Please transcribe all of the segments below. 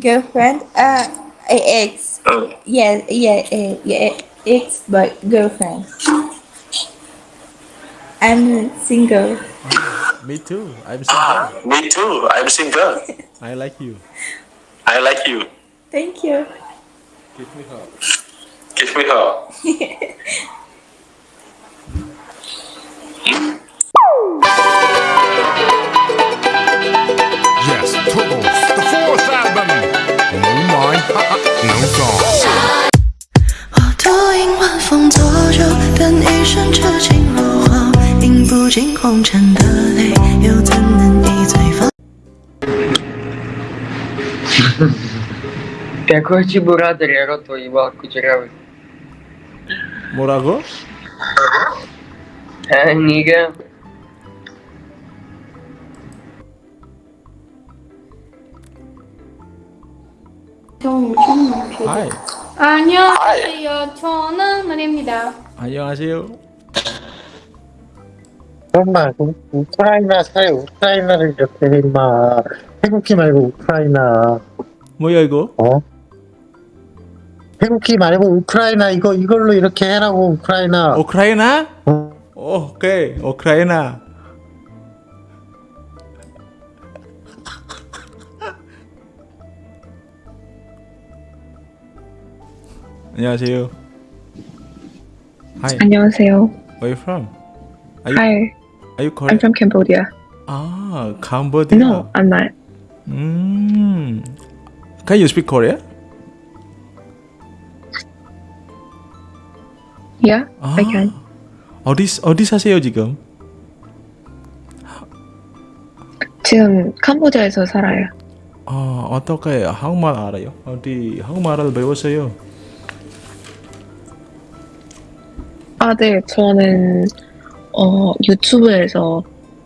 girlfriend. Uh, ex. Yeah, yeah, yeah, yeah. Ex, but girlfriend. I'm single. Me too. I'm single. Me too. I'm single. I like you. I like you. Thank you. Give me hug. Give me her. 能走。我独饮晚风浊酒，等一生，不尽的泪，又怎一醉方？백호지몰아드려로또고뭐라 고? 하이. 안녕하세요. 저는 은입니다. 안녕하세요. 정말 우- 우크라이나 사회 우크라이나를 이렇게 해 임마 태국기 말고 우크라이나 뭐야 이거? 어? 태국기 말고 우크라이나 이거 이걸로 이렇게 해라고 우크라이나 우크라이나? 어? 오케이. 우크라이나. 안녕하세요. Hi. 안녕하세요. Where you from? Are you, Hi, are you I'm Korean? from Cambodia. Ah, Cambodia. No, I'm not. Mm. Can you speak Korean? Yeah, 아, I can. 어디 어디 사세요 지금? 지금 캄보디아에서 살아요. 아 어떻게 한국말 알아요? 어디 한국말을 배웠어요? 아, 네, 저는 어 유튜브에서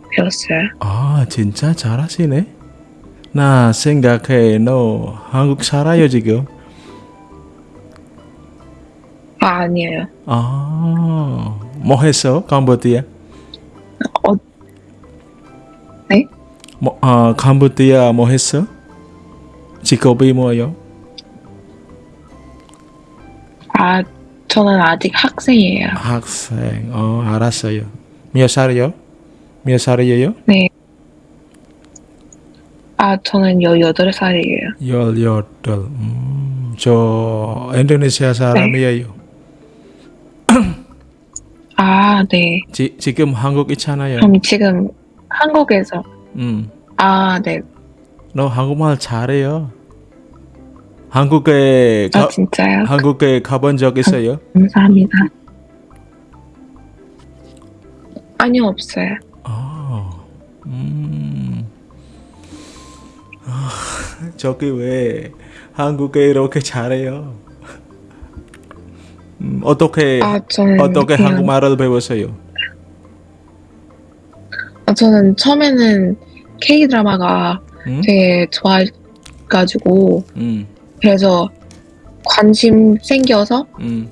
배웠어요. 아 진짜 잘하시네. 나 생각해 너 한국 살아요 지금? 아, 아니에요. 아뭐 했어 캄보디아? 어, 네? 뭐, 아 캄보디아 뭐 했어? 직업이 뭐예요? 아, 저는 아직 학생이에요. 학생. 어 알았어요. 몇 살이요? 몇 살이에요? 네. 아, 저는 18살이에요. 열여덟. 음, 저 인도네시아 사람이에요. 아, 네. 지, 지금 한국 있잖아요. 그럼 지금 한국에서 음, 아, 네. 너 한국말 잘해요. 한국에 아, 가, 진짜요? 한국에 가본 적 있어요? 감사합니다. 아니요, 없어요. 아, 음, 아, 저기 왜 한국에 이렇게 잘해요? 음, 어떻게 아, 어떻게 그냥- 한국말을 배웠어요? 아, 저는 처음에는 K 드라마가 음? 되게 좋아가지고 음, 그래서 관심 생겨서 음.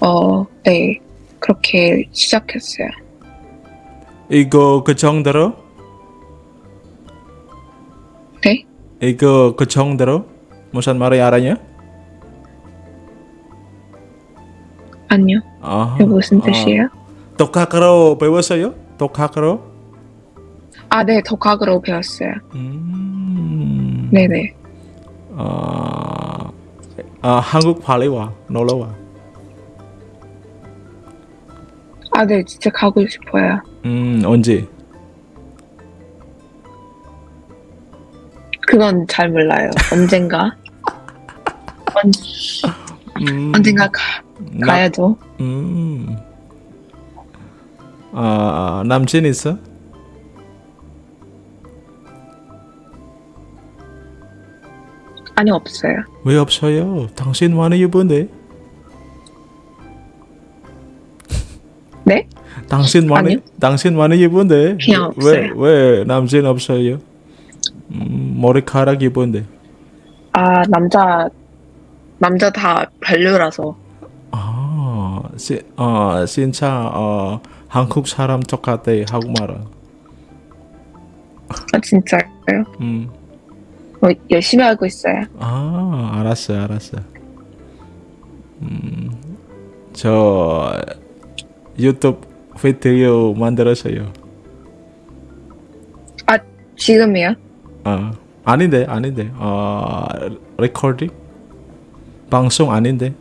어, 네 그렇게 시작했어요. 이거 그 정도로? 네? 이거 그 정도로? 무슨 말이 알아요? 아니요. 아, 그게 무슨 뜻이에요? 독학으로 배웠어요? 독학으로? 아, 네, 독학으로 배웠어요. 음, 네네. 아, 아, 한국 빨리 와, 놀러 와. 아, 네, 진짜 가고 싶어요. 음, 언제? 그건 잘 몰라요. 언젠가. 언, 음, 언젠가 가, 나- 가야죠. 음, 아, 남친 있어? 아니, 없어요. 왜 없어요? 당신 많이 예쁜데? 네? 당신 많이. 당신 많이 예쁜데 그냥 왜 없어요. 왜 남친 없어요? 음, 머리카락 예쁜데. 아, 남자, 남자 다 별로라서. 아, 시, 어, 진짜 어, 한국 사람 똑같아 한국말은. 아, 진짜요? 음, 뭐 열심히 하고 있어요. 아, 알았어, 알았어. 음, 저 유튜브 비디오 만들었어요. 지금이요? 아, 아닌데, 아닌데. 어, 레코딩? 방송 아닌데.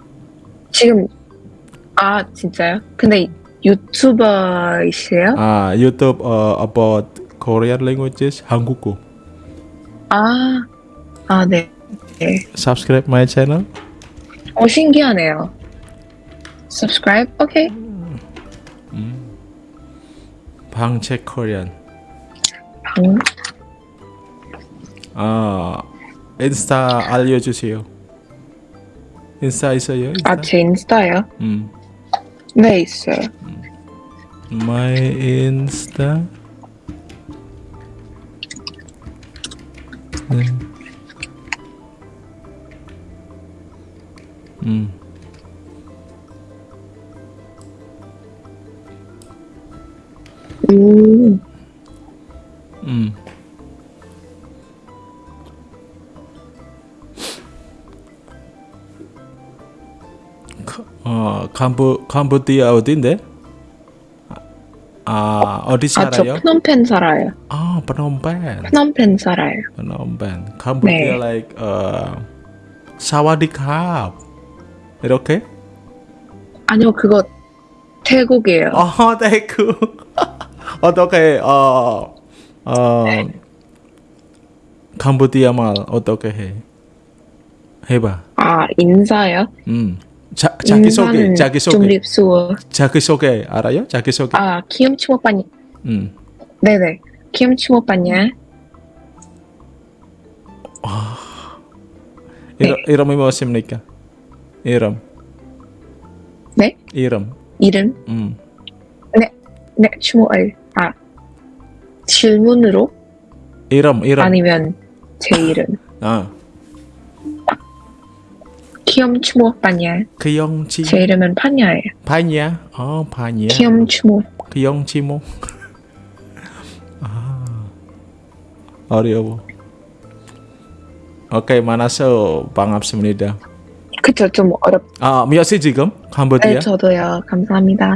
지금 아 진짜요? 근데 유튜버이세요? 아, 유튜브 어, about Korean languages 한국어. 아, 아 네. 네. Subscribe my channel. 어 신기하네요. Subscribe? 오케이. 방책 코리안. 방 아, 인스타 알려주세요. 인스타 있어요? 인스타? 아, 제 인스타요? 음. 네, 있어요. My 인스타. 네. 음. 음, 음. 카- 어, 캄보 캄보디아 어딘데? 아, 어디 아, 저 살아요? 프놈펜 살아요. 아, 프놈펜. 프놈펜 살아요. 프놈펜. 캄보디아 네. like 어 사와디캅. 이렇게? 아니요, 그거 태국이에요. 어, 대구. 어떻게 어, 어, 캄보디아 말 어떻게 해? 해봐. 아, 인사요? 음. 자, 자기 소개, 인사는 자기 좀 소개, 립수어. 자기 소개 알아요? 자기 소개. 아, 키움치 오빠니. 음. 네네. 키움치 오빠냐? 이름, 이름이 무엇입니까? 이름, 네? 이름. 이름? 음. 네, 추모을. 아, 질문으로? 이름, 이름. 아니면 제 이름. 아, 키움치 오빠냐? 그영 치 제 이름은 파냐예요. 파냐? 어, 파냐. 키움치 오 그영 치모. 아, 어려워. 오케이, 만나서 반갑습니다. 그쵸, 좀 어렵. 아, 몇 시 지금? 네, 캄보디아? 저도요. 감사합니다.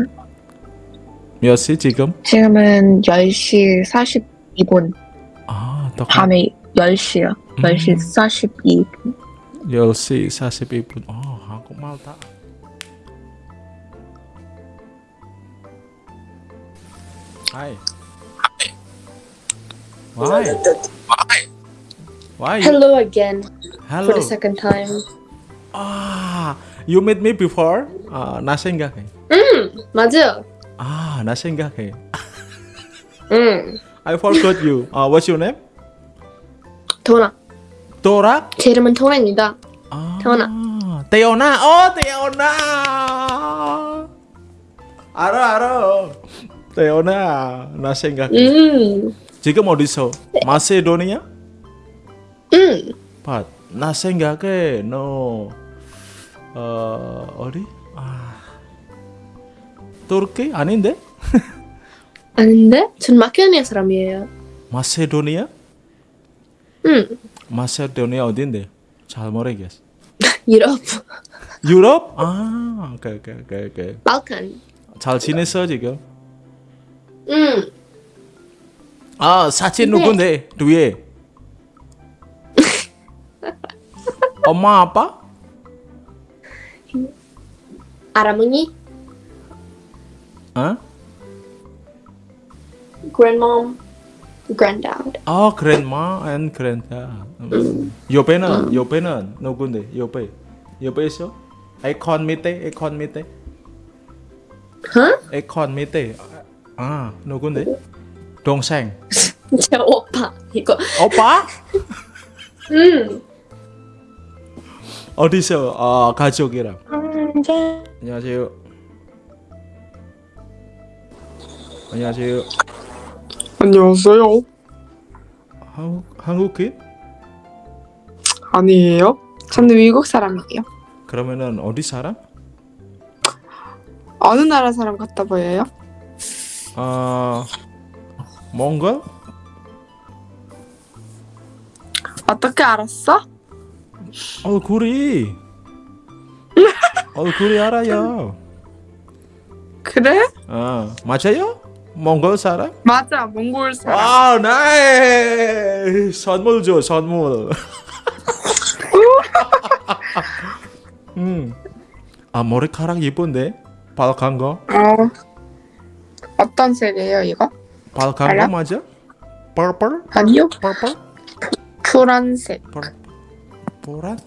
몇 시 지금? 지금은 10시 42분. 아, 또 밤에 10시요. 음. 10시 42분. 10시 42분. 어, 한국말 다. Hi. Why? Why? Hello again Hello. for the second time. Ah, you met me before? 아, 나 생각해. 맞아. 아, 나 생각해. 응. I forgot you. 아, what's your name? 도나. 도라? 제 이름은 도나입니다. 아, 태어나. 태어나. 어, 태어나. 알아, 알아. 태어나. 나 생각해. 음. 지금 어디서? 마세도니아? 응. 봐, 나 생각해. 너 어, 어디? 아, 터키 아닌데? 아닌데? 전 마케도니아 사람이에요. 마세도니아? 응. 마세도니아 어딘데? 잘 모르겠어. 유럽. 유럽? 아, 오케이, 오케이, 오케이, 오케이. 발칸. 잘 지냈어 지금? 응. 아, 사진 네. 누군데? 뒤에. 엄마 아빠? 아라머니. 어? Grandmom. Granddad. 아, grandma and granddad. 음. 옆에는 옆에는 누군데? 옆에 옆에 있어? 에콘 밑에 에콘 밑에 huh? 에콘 밑에 아 누군데? 동생 제 오빠. 이거. 오빠? 응. 어디서 어, 가족이랑 안녕하세요 안녕하세요 안녕하세요. 한국 한국인? 아니에요. 저는 미국 사람이에요. 그러면은 어디 사람? 어느 나라 사람 같다 보여요? 어 몽골? 어떻게 알았어? 얼굴이 얼굴이 알아요. 그래? 어, 맞아요? 몽골 사람? 맞아, 몽골 사람. 아, 나이 선물 줘, 선물. 음, 아 머리카락 예쁜데 발칸 거, 어. 어떤 색이에요, 이거? 알아? 거 맞아? purple, 아니요, purple, 푸란색. 보란?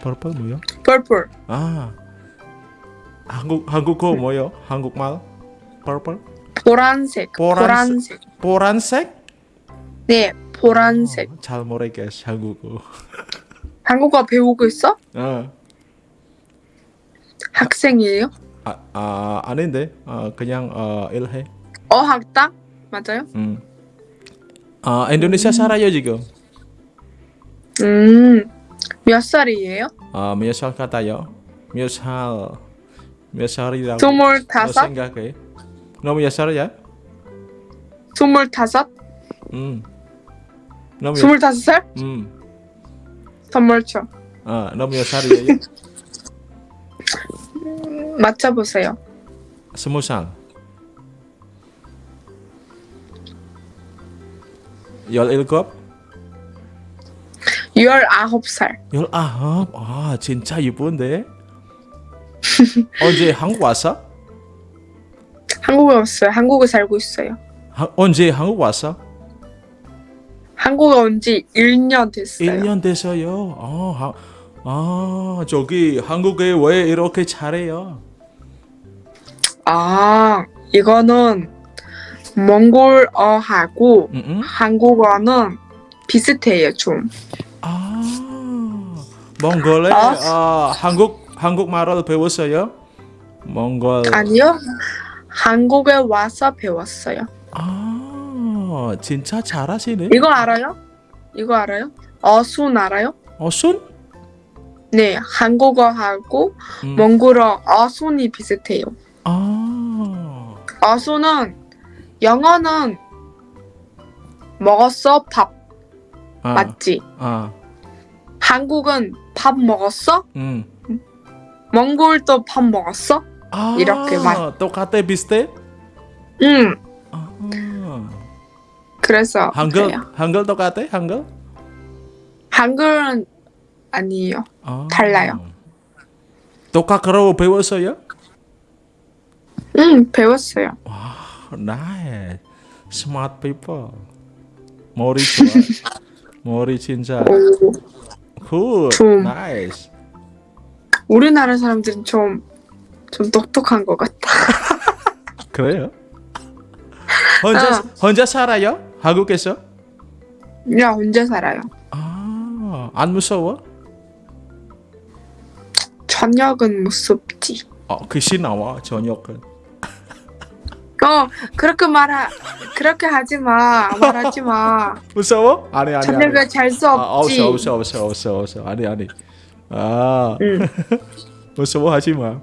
purple 뭐요? purple. 아, 한국 한국어 뭐요? 한국말? purple, 보란색. 보란색. 보란색. 보란색? 네, 보란색. 어, 잘 모르겠어 한국어. 한국어 배우고 있어? 어. 학생이에요? 아, 아 아닌데 어, 그냥 어, 일해. 어학당? 맞아요? 음. 아 인도네시아 살아요 지금. 음, 몇 살이에요? 아 몇살 같아요? 몇 살? 몇 살이라고? 너 스물다섯? 생각해? 너몇 살이야? 스물다섯? 음. 너몇? 스물다섯 살? 음. 선물 쳐. 아, 너몇 살이에요? 맞춰보세요. 스무 살. 열일곱? 열아홉 살. 열아홉? 아 진짜 이쁜데? 언제 한국 왔어? 한국에 왔어요. 한국에 살고 있어요. 하, 언제 한국 왔어? 한국에 온 지 1년 됐어요. 1년 됐어요. 아, 하, 아 저기 한국에 왜 이렇게 잘해요? 아, 이거는 몽골어하고 음, 음? 한국어는 비슷해요, 좀. 아 몽골에 아. 아, 한국 한국말을 배웠어요? 몽골 아니요. 한국에 와서 배웠어요. 아 진짜 잘하시네. 이거 알아요? 이거 알아요? 어순 알아요? 어순? 네, 한국어하고 음. 몽골어 어순이 비슷해요. 아 어순은 영어는 먹었어 밥 아, 맞지? 아, 한국은 밥 먹었어? 음. 몽골도 밥 먹었어? 아, 이렇게 말. 똑같아 비슷해? 응. 아, 그래서 한글 그래요. 한글 똑같아? 한글? 한글은 아니에요. 아. 달라요. 똑같으로 배웠어요? 응, 배웠어요. 나이 smart people 머리 좋아 머리 진짜 오, cool 좀. nice 우리나라 사람들은 좀, 좀 똑똑한 것 같아. 그래요? 혼자 어. 혼자 살아요? 한국에서? 야, 혼자 살아요. 아 안 무서워? 저녁은 무섭지. 어 글씨 나와 저녁은 어, 그렇게 말하, 그렇게 하지 마. 말하지 마. 무서워? 아니 아니 저녁에 잘수 아, 없지. 없어 없어 없어 없어 없어 아니 아니 아 응. 무서워 하지 마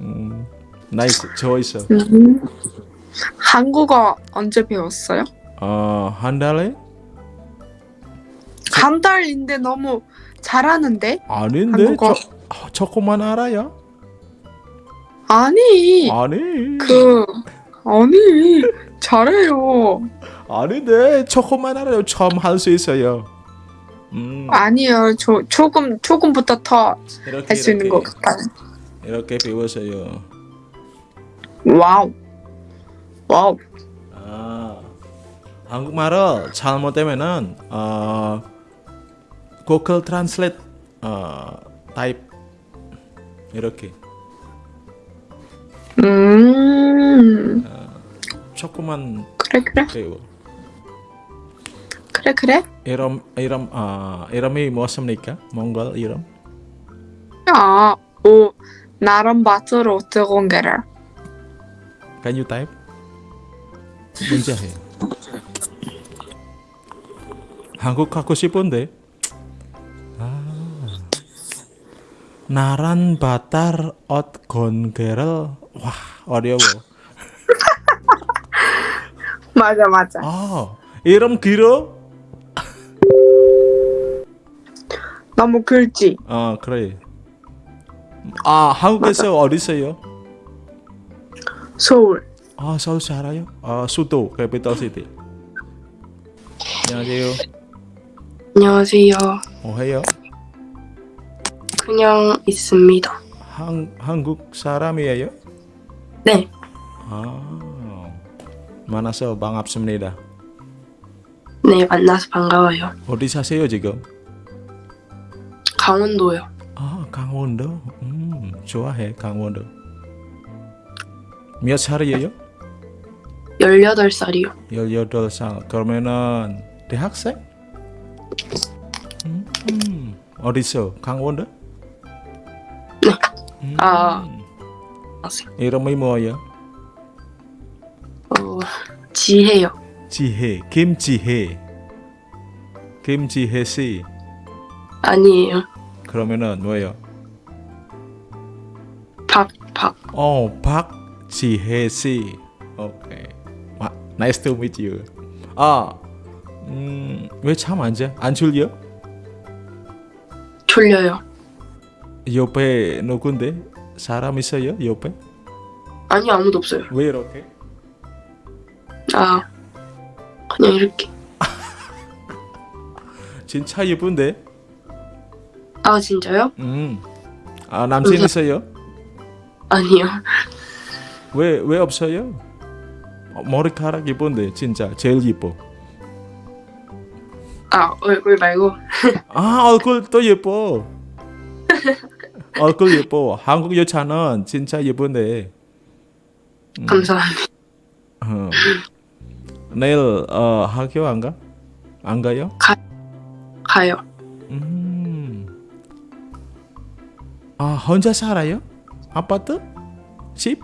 음, 나이스 저 있어 음. 한국어 언제 배웠어요? 어한 달에? 한 달인데 너무 잘하는데? 아닌데 한국어. 저, 아, 조금만 알아요? 아니, 아니 그, 아니, 잘해요. 아닌데 조금만 알아요 처음 할 수 있어요 음, 아니요, 저, 조금, 조금부터 더 할 수 있는 것 같아요. 이렇게 배웠어요 와우. 와우. 아 한국말을 잘못되면은 어 구글 트랜슬레이트 어 타입 이렇게 음, 조금만 그래, 그래. 배워 그래, 그래. 이름 이름 아 이름이 무엇입니까? 몽골 이름? 아, 오, 나름 뜨거운 게를. Can you type? 문제 해. 한국 가고 싶은데. 아. 나란 바tar ot gongerel. 와, 어려워. 맞아, 맞아. 아, 이름 길어? 나뭐 글지. 어 그래. 아 한국에서 어디서요? 서울. 아 서울 살아요? 아 수도 capital city. 안녕하세요. 안녕하세요. 뭐 해요? 그냥 있습니다. 한 한국 사람이에요? 네. 아 만나서 반갑습니다. 네, 만나서 반가워요. 어디 사세요 지금? 강원도요. 아 강원도. 음 좋아해 강원도. 몇 살이에요? 18살이요. 18살. 그러면은 대학생? 음, 음. 어디서? 강원도? 음. 아, 이름이 뭐예요? 어, 지혜요. 지혜, 김지혜. 김지혜 씨. 아니에요. 그러면은 뭐예요? 박, 박. 어, 박지혜 씨. 오케이. 와, nice to meet you. 아, 음, 왜참안 자? 안 졸려? 졸려요. 옆에 누군데? 사람 있어요? 옆에? 아니, 아무도 없어요. 왜 이렇게? 아, 그냥 이렇게. 진짜 예쁜데? 아, 진짜요? 음. 아, 남친 있어요? 아니요. 왜, 왜 없어요? 어, 머리카락 예쁜데, 진짜. 제일 예뻐. 아, 얼굴 말고. 아, 얼굴 또 예뻐. 얼굴 예뻐. 한국 여자는 진짜 예쁜데. 음, 감사합니다. 어. 내일 어, 학교 안 가? 안 가요? 가요. 음. 아, 혼자 살아요? 아파트? 집?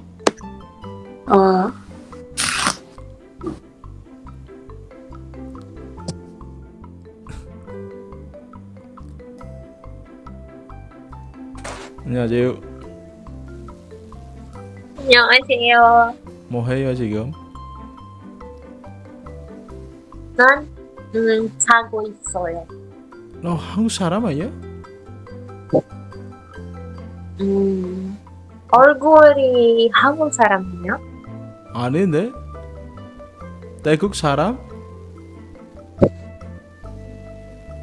어, 안녕하세요. 안녕하세요. 뭐 해요 지금? 난 음, 자고 있어요. 너 한국 사람 아니야? 음, 얼굴이 한국 사람이요? 아닌데? 태국 사람?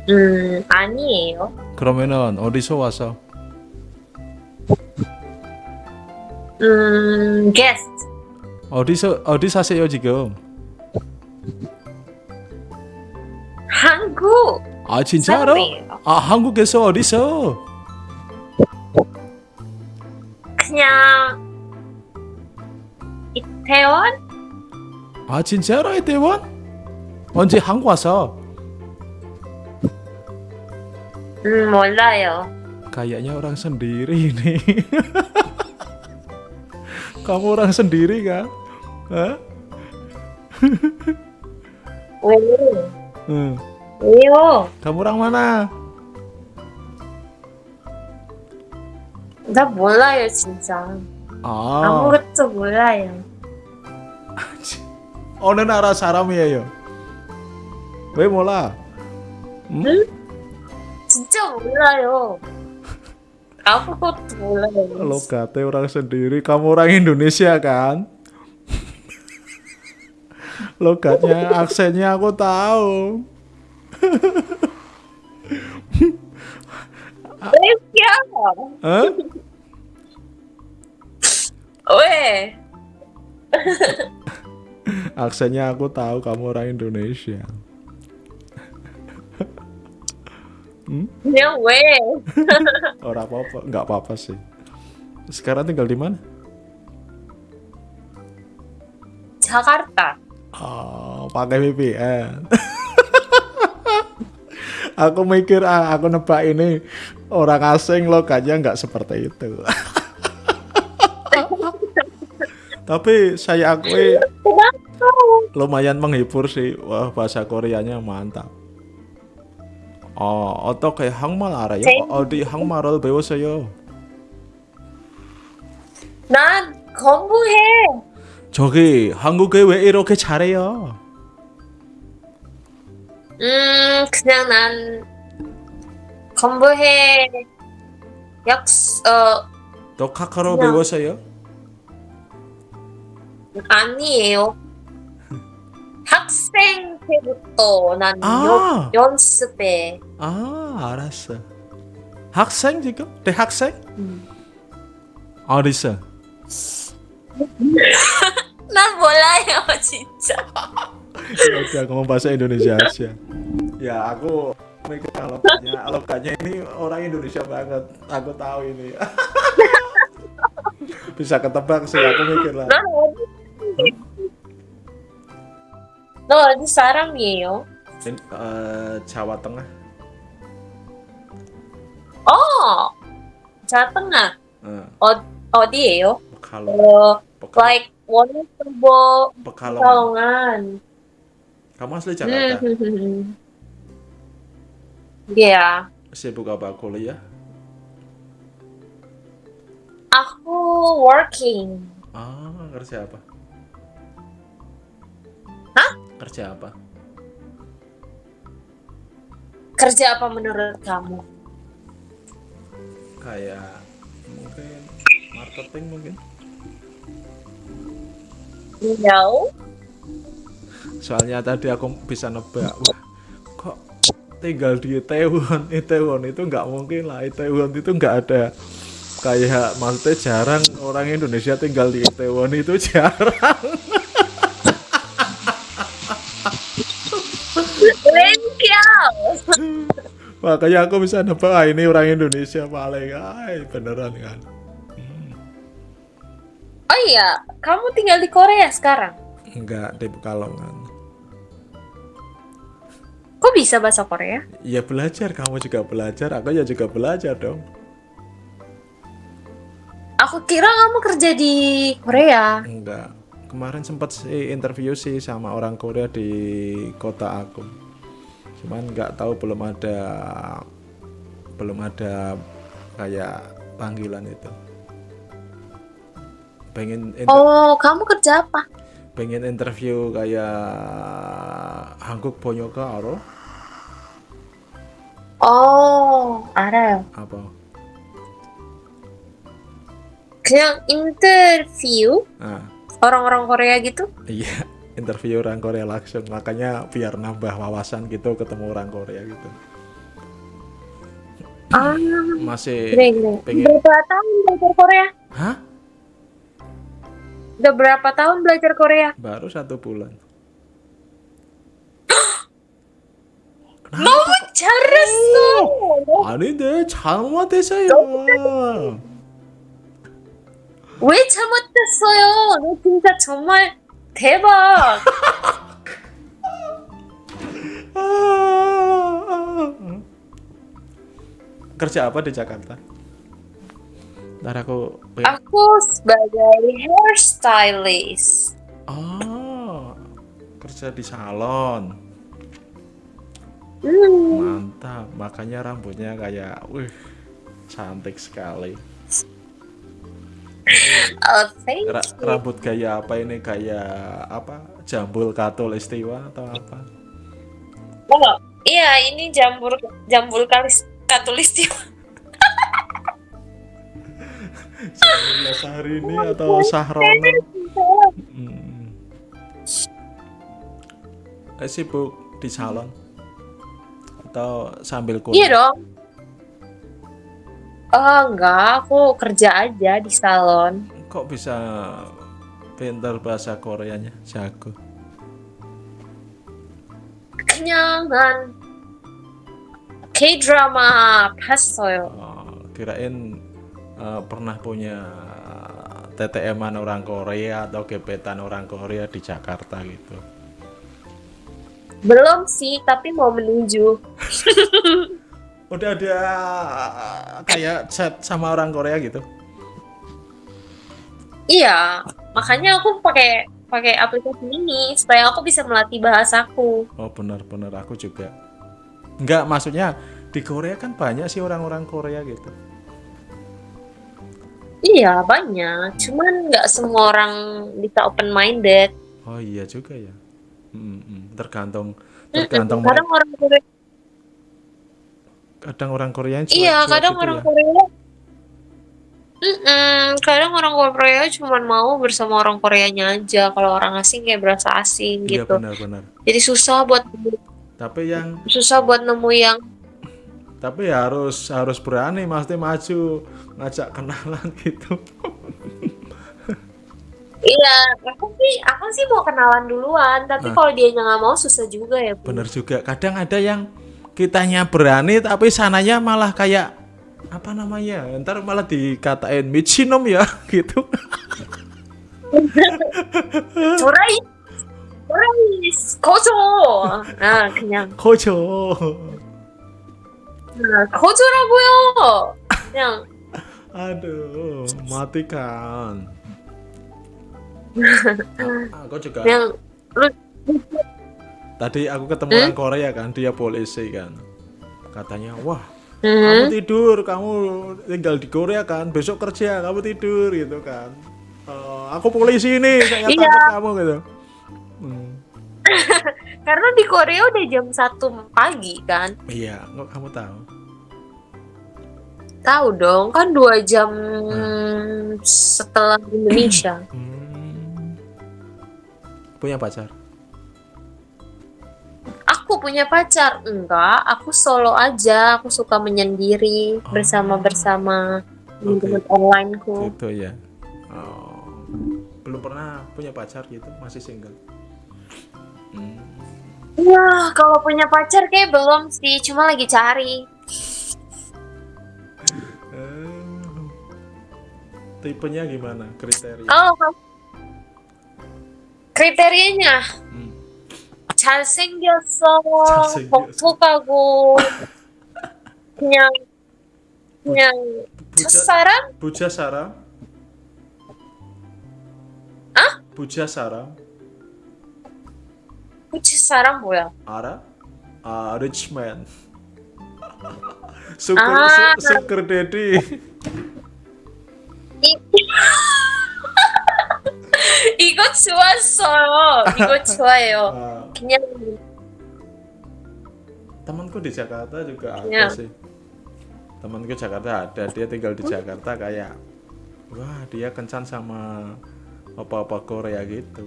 음, 아니에요. 그러면은 어디서 와서? 음, guest. 어디서 어디 사세요 지금? 한국 아 진짜로? 아 한국에서 어디서? 그냥 이태원? 아 진짜로 이태원? 언제 한국 와서? 음, 몰라요. Kayaknya orang sendiri ini. Kamu orang sendiri kan? Hah? 왜? Hmm. 왜요? Kamu orang mana? 나 몰라요, 진짜. 아, 아무것도 몰라요. 어느 나라 사람이에요? 왜 몰라? 응? 진짜 몰라요. Aku kok Lo orang sendiri, kamu orang Indonesia kan? Logatnya, aksennya aku tahu. Indonesia. Ya. Hah? Weh. Aksennya aku tahu kamu orang Indonesia. Hmm? No way. Orang apa-apa, nggak apa-apa sih. Sekarang tinggal di mana? Jakarta. Oh, pakai VPN. aku mikir, ah, aku nebak ini orang asing loh, kayaknya nggak seperti itu. Tapi saya akui lumayan menghibur sih. Wah, bahasa Koreanya mantap. 어, 어떻게 한국말 알아요? 제- 어 디 한국말을 배웠어요? 난 공부해. 저기 한국에 왜 이렇게 잘해요? 음, 그냥 난 공부해. 약, 어, 너 카카로 그냥- 배웠어요? 아니에요. 학생 때부터 난 아. 연, 연습해. 아 알았어. 학생 지금? 대학생? 음. 어디서? 난 몰라요, 진짜. Ya udah ngomong bahasa Indonesia aja. Ya aku mikir alokannya, alokannya ini orang Indonesia banget. Aku tahu ini. Bisa ketebak sih aku mikir lah. 넌 어디, 너 어디 사람이에요? In, eh, Jawa Tengah. 어, Jawa Tengah. Eh, 어, 어디예요? Pekalongan. 어, like 원주보 Pekalongan. Pekalongan. Kamu asli Jakarta? 음. Iya, Sibuk apa kuliah? aku working. Ah, kerja apa? Kerja apa? Kerja apa menurut kamu? Kayak mungkin marketing mungkin. No. Soalnya tadi aku bisa nebak, wah kok tinggal di Itaewon, Itaewon itu nggak mungkin lah, Itaewon itu nggak ada kayak maksudnya jarang orang Indonesia tinggal di Itaewon itu jarang. Makanya aku bisa nebak ah, ini orang Indonesia paling, ay beneran kan. Oh iya, kamu tinggal di Korea sekarang. Enggak di Pekalongan. Kok bisa bahasa Korea? Ya belajar, kamu juga belajar, aku ya juga belajar dong. Aku kira kamu kerja di Korea. Enggak. Kemarin sempat sih interview sih sama orang Korea di kota aku Cuman nggak tahu belum ada belum ada kayak panggilan itu. Pengen inter- Oh, kamu kerja apa? pengen interview kayak 한국 번역가 알아? Oh, 알아요. apa? 그냥 인터뷰 Ah, orang-orang Korea gitu? iya, interview orang Korea langsung. Makanya biar nambah wawasan gitu ketemu orang Korea gitu. Ah, Masih 그래 그래. pengen Berapa tahun belajar Korea? Hah? Udah berapa tahun belajar Korea? Baru satu bulan. 너무 잘했어. 아닌데 잘못했어요. 왜 잘못했어요? 너 진짜 정말 대박. Kerja apa di Jakarta? Ntar aku Aku sebagai hairstylist. Oh, kerja di salon. Hmm. Mantap, makanya rambutnya kayak, wih, cantik sekali. Oh, thank Ra- rambut gaya apa ini? Kayak apa? Jambul katulistiwa atau apa? Oh, iya ini jambul jambul kalis katulistiwa. Jamila Sahrini atau Sahrona? Hmm. Eh, sibuk di salon atau sambil Iya kuliah? dong. Oh enggak, aku kerja aja di salon. Kok bisa pintar bahasa Koreanya? Jago. kenyangan K-drama 봤어요. Oh, kirain eh, pernah punya TTM-an orang Korea atau gebetan orang Korea di Jakarta gitu. belum sih, tapi mau menuju. Udah ada kayak chat sama orang Korea gitu. Iya, makanya aku pakai pakai aplikasi ini supaya aku bisa melatih bahasaku. Oh benar-benar aku juga. Enggak, maksudnya di Korea kan banyak sih orang-orang Korea gitu. Iya banyak, cuman nggak semua orang bisa open minded. Oh iya juga ya. Mm, mm. Tergantung tergantung Kadang mereka, orang Korea kadang orang Korea cuek, Iya, kadang gitu orang ya. Korea Mm-mm, kadang orang Korea cuma mau bersama orang Koreanya aja. Kalau orang asing kayak berasa asing Iya gitu. benar-benar. Jadi susah buat Tapi yang susah buat nemu yang tapi harus harus berani mesti maju ngajak kenalan gitu. Iya, aku sih aku sih mau kenalan duluan, tapi Nah. kalau dia nggak mau susah juga ya. Bu. Bener juga. Kadang ada yang kitanya berani tapi sananya malah kayak apa namanya? Ntar malah dikatain michinom ya gitu. Curai, curai, kojo. Nah, 그냥 Kojo. nah, kojo라고요. 그냥 Aduh, matikan. aku juga 그냥 lu tadi aku ketemu Hmm? orang Korea kan, dia polisi kan. Katanya, "Wah, Hmm? kamu tidur, kamu tinggal di Korea kan, besok kerja, kamu tidur gitu kan." "Eh, aku polisi ini, saya Iya. tangkap kamu gitu. Hmm, karena di Korea udah jam 1 pagi kan. iya, kok kamu tahu? Tahu dong, kan dua jam Hmm. setelah Indonesia. Punya pacar? Aku punya pacar enggak, aku solo aja. Aku suka menyendiri Oh. bersama bersama teman-teman onlineku. Gitu ya. Oh, belum pernah punya pacar gitu, masih single. Hmm. Wah, kalau punya pacar kayak belum sih, cuma lagi cari. Eh, tipenya gimana? Kriteria? Kamu- kriterianya Hmm. 잘생겼어. 복복하고 그냥 그냥 부, 첫사랑? 부자 사람? 아? 부자 사람? 부자 사람 뭐야? 알아? 아, richman. sugar, 이- 이거 좋았어요. 이거 좋아요. Ah, 그냥 temanku di Jakarta juga ada Ya. sih. Temanku Jakarta ada, dia tinggal di Jakarta kayak wah, dia kencan sama apa-apa Korea gitu.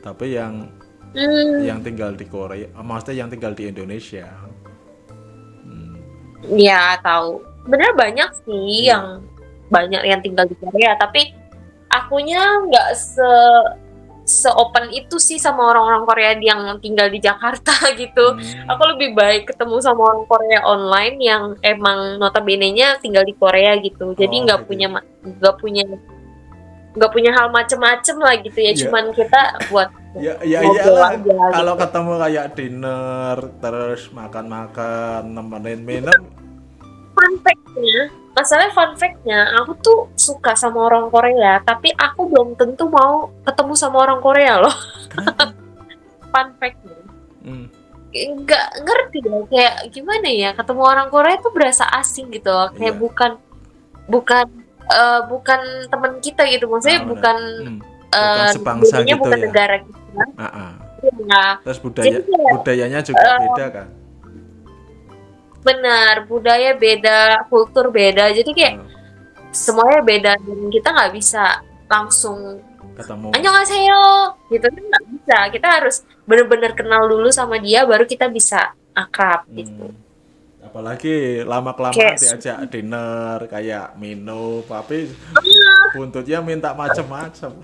Tapi yang 음, yang tinggal di Korea, ah, maksudnya yang tinggal di Indonesia. ya tahu. Bener banyak sih Iya. yang banyak yang tinggal di Korea, tapi akunya nggak se se open itu sih sama orang-orang Korea yang tinggal di Jakarta gitu. Hmm. Aku lebih baik ketemu sama orang Korea online yang emang notabene-nya tinggal di Korea gitu. Jadi Oh, nggak gitu. punya nggak punya nggak punya hal macem-macem lah gitu ya. Iya. Cuman kita buat Ya, ya iyalah. aja Kalau gitu. ketemu kayak dinner, terus makan-makan, nemenin minum, fun fact-nya, masalah fun fact-nya, aku tuh suka sama orang Korea, tapi aku belum tentu mau ketemu sama orang Korea loh. fun fact-nya. hmm, Nggak ngerti ya, kayak gimana ya, ketemu orang Korea tuh berasa asing gitu loh, kayak Iya. bukan bukan eh, bukan teman kita gitu, maksudnya benar. bukan hmm, eh, bukan sebangsa jadinya gitu bukan ya. negara kita. ah, ah. Nah, Terus budaya Jadi budayanya juga eh, beda kan benar budaya beda kultur beda. Jadi kayak hmm. semuanya beda dan kita nggak bisa langsung ketemu. Annyeonghaseyo gitu. Kan nggak bisa. Kita harus benar-benar kenal dulu sama dia baru kita bisa akrab hmm. gitu. Apalagi lama kelamaan diajak dinner kayak minum tapi buntutnya minta macem-macem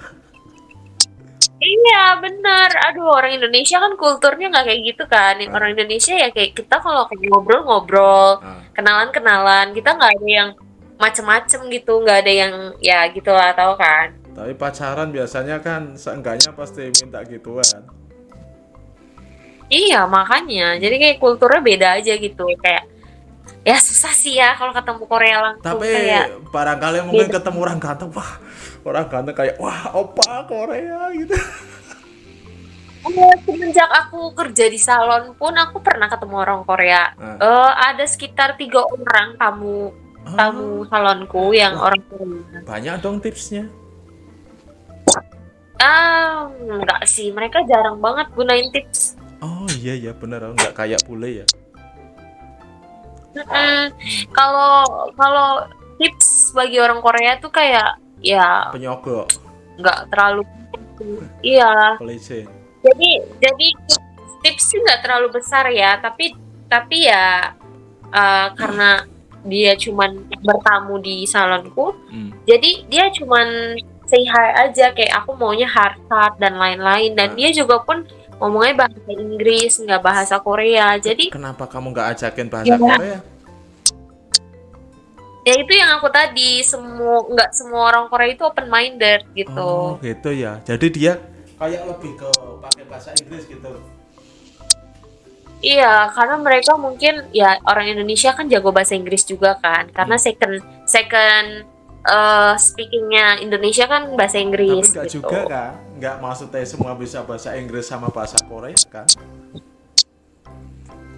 iya bener aduh orang Indonesia kan kulturnya nggak kayak gitu kan Ah. orang Indonesia ya kayak kita kalau kayak ngobrol-ngobrol Ah. kenalan-kenalan kita nggak ada yang macem-macem gitu nggak ada yang ya gitulah tau kan Tapi pacaran biasanya kan seenggaknya pasti minta gituan. iya makanya jadi kayak kulturnya beda aja gitu kayak ya susah sih ya kalau ketemu Korea langsung Tapi kayak barangkali mungkin beda. ketemu orang ganteng, wah orang ganteng kayak wah opa Korea gitu. Eh, semenjak aku kerja di salon pun aku pernah ketemu orang Korea. Ah. Eh, ada sekitar tiga orang tamu tamu salonku yang orang Korea. Banyak dong tipsnya. Ah, enggak sih, mereka jarang banget gunain tips. Oh iya ya benar, nggak kayak bule ya. Kalau kalau tips bagi orang Korea tuh kayak ya Penyogok, nggak terlalu iya pelicin. jadi jadi tips sih nggak terlalu besar ya tapi tapi ya eh, karena dia cuman bertamu di salonku Hmm. jadi dia cuman say hi aja kayak aku maunya hard dan lain-lain dan dia juga pun ngomongnya bahasa Inggris nggak bahasa Korea jadi Kenapa kamu nggak ajakin bahasa Ya. Korea? Ya itu yang aku tadi semua nggak semua orang Korea itu open minded gitu Oh gitu ya. Jadi dia kayak lebih ke pakai bahasa Inggris gitu. Iya, karena mereka mungkin ya orang Indonesia kan jago bahasa Inggris juga kan, karena Hmm. second second eh, speakingnya Indonesia kan bahasa Tapi Inggris nggak gitu. juga kan? Nggak maksudnya semua bisa bahasa Inggris sama bahasa Korea kan?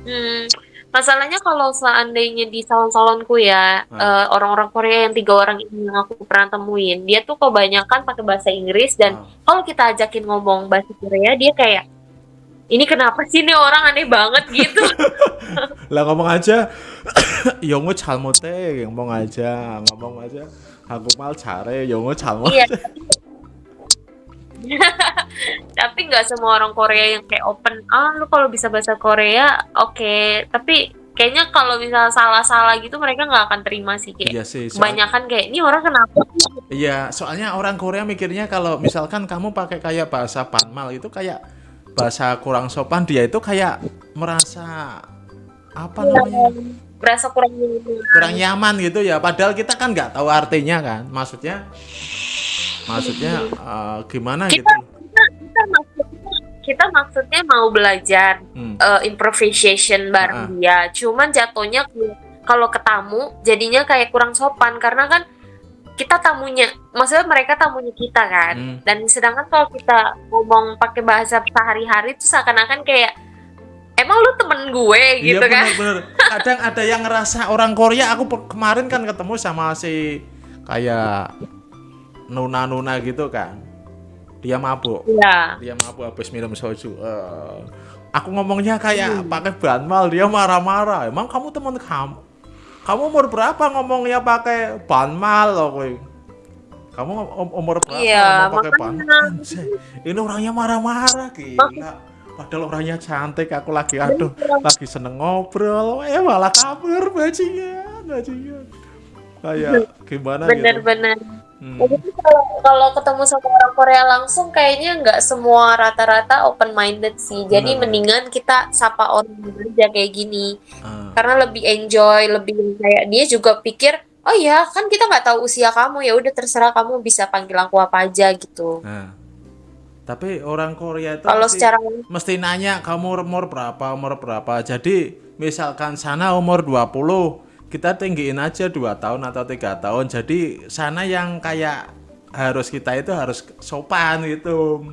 Hmm, Masalahnya kalau seandainya di salon-salonku ya, hmm. Eh, orang-orang hmm. uh, Korea yang tiga orang ini yang aku pernah temuin, dia tuh kebanyakan pakai bahasa Inggris dan hmm. kalau kita ajakin ngomong bahasa Korea, dia kayak ini kenapa sih ini orang aneh banget? gitu. Lah ngomong aja yongo calmote ngomong aja ngomong aja. Aku mal cari yongo calmote iya. tapi nggak semua orang Korea yang kayak open ah lu kalau bisa bahasa Korea oke tapi kayaknya kalau misalnya salah-salah gitu mereka nggak akan terima sih kayak Iya sih, soal- kebanyakan kayak ini orang kenapa sih?" Iya, soalnya orang Korea mikirnya kalau misalkan kamu pakai kayak bahasa Panmal itu kayak bahasa kurang sopan, dia itu kayak merasa apa namanya? berasa kurang kurang nyaman gitu ya. Padahal kita kan nggak tahu artinya kan. Maksudnya maksudnya eh, gimana gitu. kita kita kita maksudnya kita maksudnya mau belajar Hmm. eh, improvisation bareng dia cuman jatuhnya kalau ke tamu jadinya kayak kurang sopan karena kan kita tamunya maksudnya mereka tamunya kita kan Hmm. dan sedangkan kalau kita ngomong pakai bahasa sehari-hari itu seakan-akan kayak emang lu temen gue Iya gitu kan bener-bener. Kadang ada yang ngerasa orang Korea. Aku kemarin kan ketemu sama si kayak nuna-nuna gitu kan. Dia mabuk. Iya. Dia mabuk habis minum soju. Eh, aku ngomongnya kayak pakai banmal. Dia marah-marah. Emang kamu teman kamu? Kamu umur berapa ngomongnya pakai banmal loh, kowe? Kamu um- umur berapa Iya, ngomong pakai? Anjay, Ini orangnya marah-marah gila. Padahal orangnya cantik, aku lagi aduh, lagi seneng ngobrol, eh malah kabur bajingan, bajingan. Kayak gimana gitu. bener-bener Hmm. Jadi kalau kalau ketemu sama orang Korea langsung kayaknya nggak semua rata-rata open minded sih. Jadi Benar. mendingan kita sapa orang aja kayak gini. Ah. Karena lebih enjoy, lebih kayak dia juga pikir, "Oh ya, kan kita nggak tahu usia kamu, ya udah terserah kamu bisa panggil aku apa aja gitu." Nah, tapi orang Korea itu Kalau mesti, secara mesti nanya kamu umur berapa, umur berapa. Jadi misalkan sana umur 20, kita tinggiin aja dua tahun atau tiga tahun. Jadi sana yang kayak harus kita itu harus sopan gitu.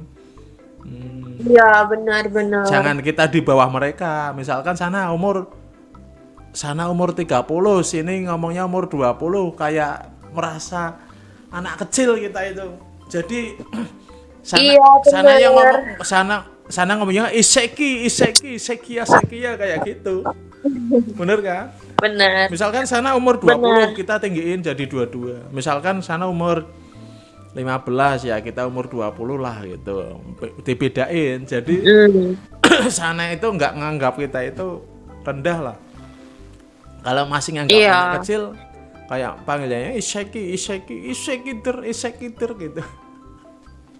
Hmm, Iya, benar-benar. Jangan kita di bawah mereka. Misalkan sana umur sana umur 30, sini ngomongnya umur 20 kayak merasa anak kecil kita itu. Jadi sana Iya, sana yang ngomong sana sana ngomongnya iseki, iseki, sekia, sekia kayak gitu. Bener kan? Bener. Misalkan sana umur 20 Bener. kita tinggiin jadi 22. Misalkan sana umur 15 ya kita umur 20 lah gitu. Dibedain. Jadi sana itu nggak nganggap kita itu rendah lah. Kalau masih nganggap Iya. anak kecil kayak panggilannya iseki, iseki, isekider, isekider gitu.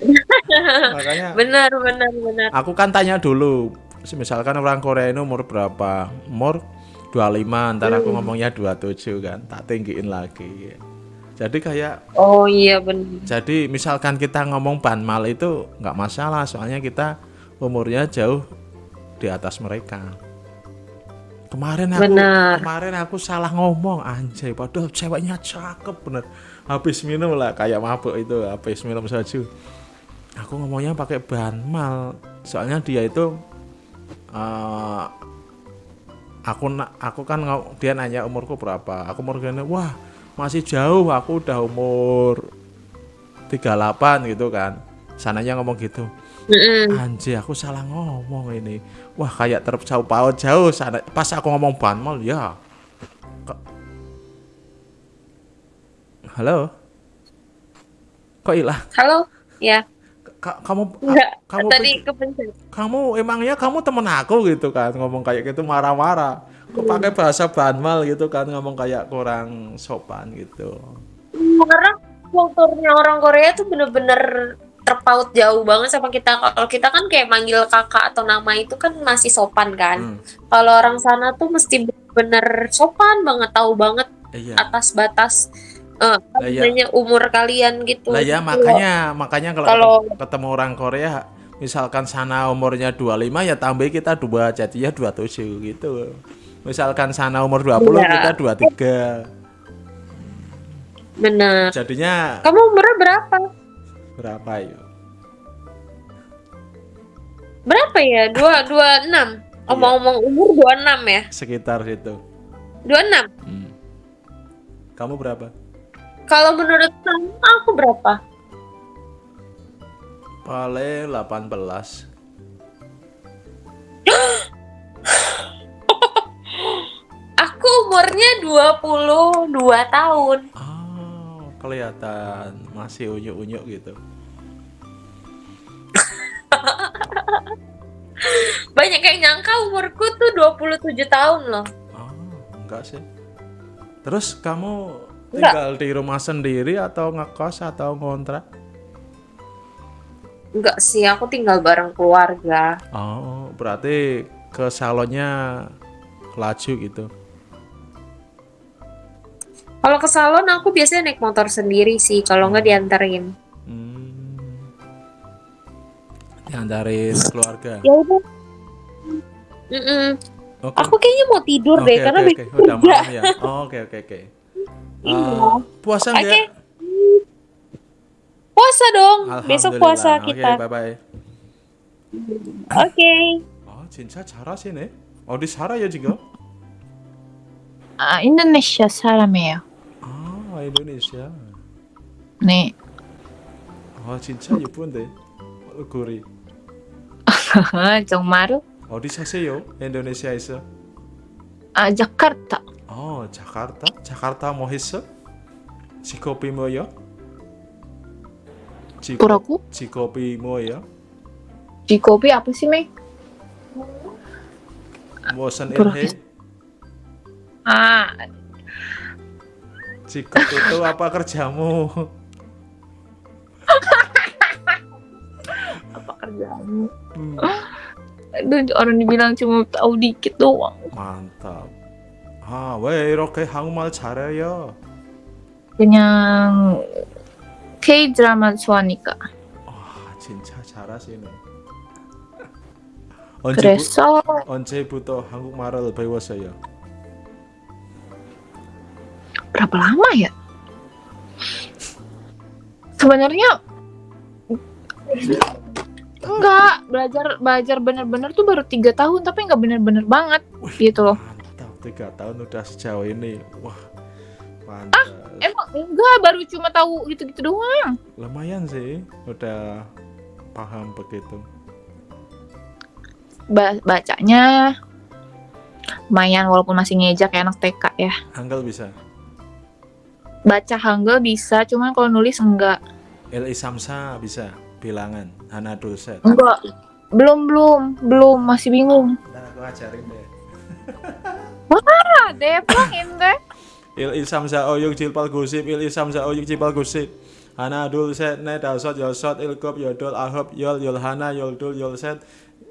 Makanya benar, benar, benar. Aku kan tanya dulu, misalkan orang Korea ini umur berapa? Umur 25, ntar aku Hmm. ngomongnya 27 kan, tak tinggiin lagi. Jadi kayak, Oh iya benar. jadi misalkan kita ngomong banmal itu nggak masalah, soalnya kita umurnya jauh di atas mereka. Kemarin aku, Benar. kemarin aku salah ngomong anjay, padahal ceweknya cakep bener. Habis minum lah kayak mabuk itu, habis minum soju. Aku ngomongnya pakai banmal, soalnya dia itu eh, aku aku kan dia nanya umurku berapa. Aku umurnya wah masih jauh aku udah umur 38 gitu kan. Sananya ngomong gitu. Anjir aku salah ngomong ini. Wah kayak terjauh paut jauh sana. Pas aku ngomong banmal ya. Halo? Kok hilang? Halo? Ya. Ka- kamu Enggak. kamu tadi kepencet. kamu emangnya kamu temen aku gitu kan ngomong kayak gitu marah-marah. Kok pakai bahasa banmal gitu kan ngomong kayak kurang sopan gitu. Karena kulturnya orang Korea tuh bener-bener terpaut jauh banget sama kita. Kalau kita kan kayak manggil kakak atau nama itu kan masih sopan kan. Hmm. Kalau orang sana tuh mesti bener sopan banget, tahu banget Iya. atas batas apa iya. namanya, umur kalian gitu. Lah ya Kalau- makanya makanya kalau kalau- ketemu, orang Korea misalkan sana umurnya 25 ya tambah kita dua jadinya 27 gitu. Misalkan sana umur 20 Iya. kita 23. bener. Jadinya Kamu umurnya berapa? berapa ya? Berapa ya? Dua dua enam. Omong-omong umur dua enam ya? Sekitar situ. Dua enam. Kamu berapa? Kalau menurut kamu aku berapa? Paling 18. Aku umurnya 22 tahun. Oh, kelihatan masih unyuk-unyuk gitu. Banyak yang nyangka umurku tuh 27 tahun loh. Enggak sih. Terus kamu Enggak. tinggal di rumah sendiri atau ngekos atau ngontrak? Enggak sih, aku tinggal bareng keluarga. Oh, berarti ke salonnya laju gitu. Kalau ke salon aku biasanya naik motor sendiri sih, kalau nggak dianterin. Diantarin keluarga. Ya udah. Mm-mm. Oke. Aku kayaknya mau tidur deh Oke, karena oke. Udah malam ya. Oh, Oke, oke, oke. Iya. Eh, puasa Oke. enggak? Puasa dong. Besok puasa kita. Oke, bye-bye. Oke. 아, 진짜 잘하시네. 어디 살아요, 지금? 아, 인도네시아 사람이에요. 아, 인도네시아. 네. 아, 진짜 예쁜데. 얼굴이. 정말요? 어디 사세요? 인도네시아에서? 아, 자카르타. 어, 자카르타? 자카르타 뭐 했어? 직업이 뭐요? 직업, 뭐라고? 직업이 뭐예요? 직업이 apa sih, Mei? 무슨 일 뭐라 해? 아, 직업 itu apa kerjamu? apa kerjaanmu? Aduh, orang dibilang cuma tahu dikit doang. mantap. 아, 왜 이렇게 한국말 잘해요? 그냥 K 드라마 좋아하니까. 아, 진짜 잘하시네. 언제부, 그래서 언제부터 한국말을 배웠어요? berapa lama ya? Sebenarnya enggak belajar belajar bener-bener tuh baru tiga tahun tapi nggak bener-bener banget gitu loh. Tiga tahun udah sejauh ini. Wah, mantap. Emang enggak baru cuma tahu gitu-gitu doang. Lumayan sih, udah paham begitu. Ba- bacanya lumayan walaupun masih ngejak ya anak TK ya. Hangul bisa. Baca Hangul bisa, cuman kalau nulis enggak. Il Isamsa bisa. Bilangan. Hana Dulset. Enggak. Belum belum belum masih bingung. Ntar aku ajarin deh. Wah, deh pulangin deh. Il Isamsa Oyuk Jilpal Gusip. Il Isamsa Oyuk Jilpal Gusip. Hana Dulset. Ne Dasot Yosot. Ilkop Yodol Ahop Yol Yol Hana Yol Dul Yol Set.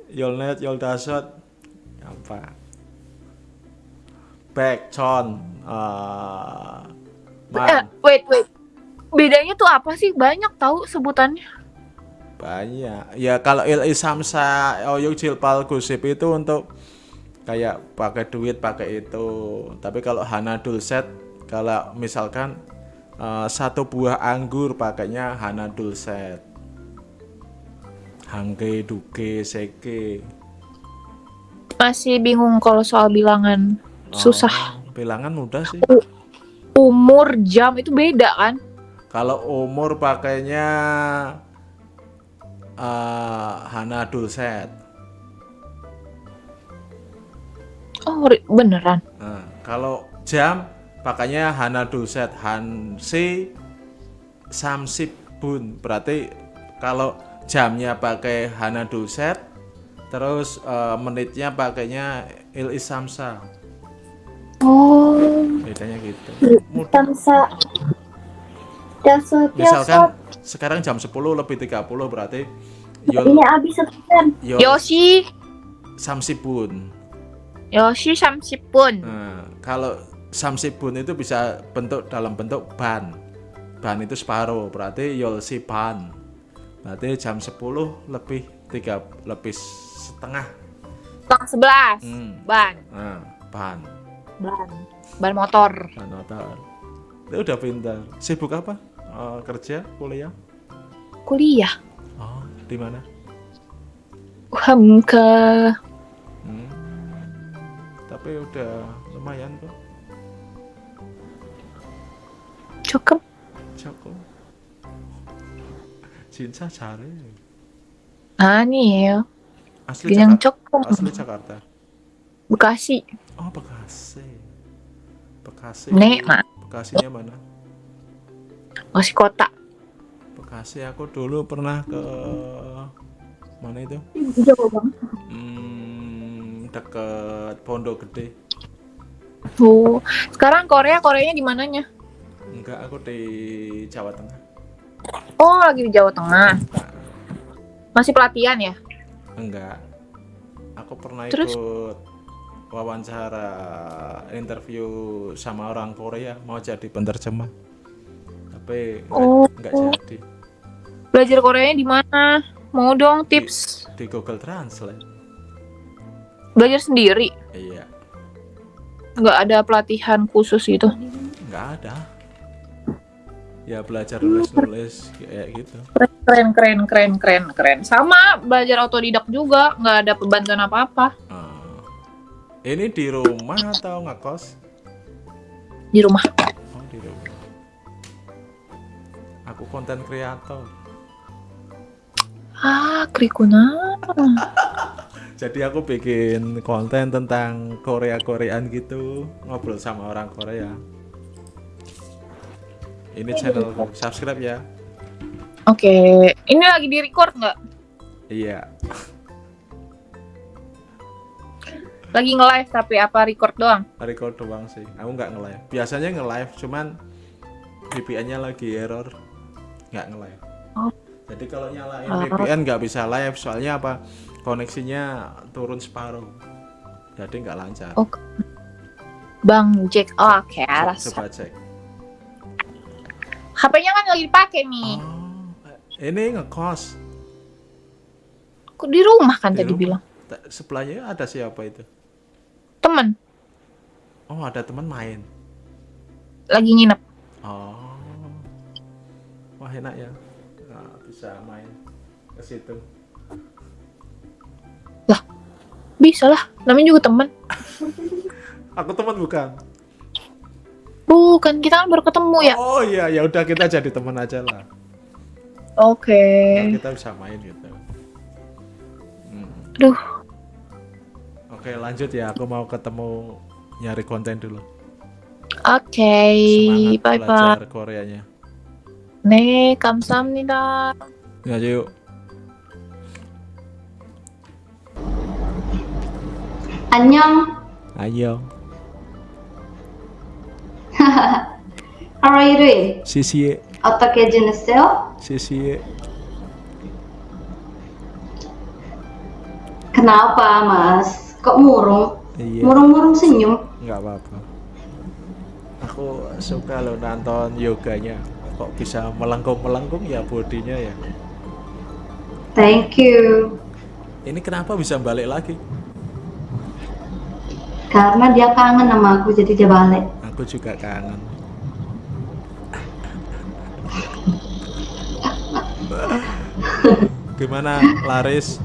Yol Net Yol Dasot. Apa? Back Con. Ah, Man. Eh, wait wait. Bedanya tuh apa sih? Banyak tahu sebutannya. Banyak. Ya kalau il isamsa oyuk jilpal gusip itu untuk kayak pakai duit pakai itu. Tapi kalau hana dulset kalau misalkan eh, satu buah anggur pakainya hana dulset. Hangge, duke, seke. Masih bingung kalau soal bilangan. Susah. Oh, bilangan mudah sih. Umur, jam itu beda kan? Kalau umur pakainya eh, hana dulset. Oh, beneran. Nah, kalau jam Pakainya Hana Duset Hansi Samsibun. Berarti kalau jamnya pakai Hana Duset, terus eh, menitnya pakainya Il Isamsa. Oh, Bedanya gitu. Samsa. Misalkan sekarang jam 10 lebih 30 berarti Yul Ini habis. Yul Yoshi, Samsibun. Yoshi Samsipun. Nah, kalau Samsibun itu bisa bentuk dalam bentuk ban. Ban itu separuh, berarti Yolsi ban. Berarti jam 10 lebih 3 lebih setengah. Tang 11. Hmm. Ban, Nah, ban. ban, ban motor. Ban motor. Itu udah pintar. Sibuk apa? Eh, kerja, kuliah? Kuliah. Oh, di mana? Ke Hmm. Tapi udah lumayan kok. cukup. Cukup. 진짜 잘해. 아니에요. Asli 그냥 Jakarta. 조금. Asli Jakarta. Bekasi. Oh, Bekasi. Bekasi. Nek, Mak. Bekasinya mana? Bekasi kota. Bekasi aku dulu pernah ke mana itu? Jauh banget. Hmm, deket Pondok Gede. Oh, sekarang Korea, Koreanya di mananya? Enggak, aku di Jawa Tengah. Oh, lagi di Jawa Tengah. Masih pelatihan ya? Enggak. Aku pernah Terus? ikut wawancara interview sama orang Korea mau jadi penerjemah. Tapi enggak, Oh. enggak jadi Belajar Koreanya di mana? Mau dong tips. di Google Translate. Belajar sendiri. Iya, Nggak ada pelatihan khusus gitu. enggak ada. Ya belajar nulis-nulis kayak gitu. Keren, keren, keren, keren, keren. Sama belajar otodidak juga, nggak ada bantuan apa-apa Ah. Ini di rumah atau ngekos? di rumah. Oh, di rumah. Aku konten kreator. Ah, krikuna. Jadi aku bikin konten tentang Korea-Koreaan gitu, ngobrol sama orang Korea. Ini channelku, subscribe ya. Oke, ini lagi di record nggak? Iya, Lagi nge-live tapi apa record doang? record doang sih. Aku nggak nge-live. Biasanya nge-live, cuman VPN-nya lagi error, nggak nge-live. Oh. Jadi kalau nyalain Oh. VPN nggak bisa live, soalnya apa? Koneksinya turun separuh, jadi nggak lancar. Oh, Bang Jack. Oh, oke, rasa. Coba cek. HP-nya kan lagi dipakai nih. Ini ngekos. Kok di rumah kan Di tadi rumah. bilang. Sebelahnya ada siapa itu? Temen Oh, ada teman main. lagi nginep. Oh. Wah, enak ya. Nah, bisa main ke situ Bisa lah, namanya juga temen. Aku teman bukan. Bukan, kita kan baru ketemu ya. Oh iya, ya udah kita jadi teman aja lah. Oke. Nah, kita bisa main gitu. Hmm. Aduh, Oke, lanjut ya. Aku mau ketemu nyari konten dulu. oke. Semangat Bye bye. belajar Koreanya. 네, 감사합니다. Ya, yuk. 안녕. Ayo. How are you doing? Sisi, 어떻게 지냈어요? sisi. Kenapa, Mas? Kok murung? Iya. Murung-murung senyum. nggak apa-apa aku suka lo nonton yoganya kok bisa melengkung-melengkung ya bodinya ya Thank you. ini kenapa bisa balik lagi Karena dia kangen sama aku, jadi dia balik. aku juga kangen. Gimana laris?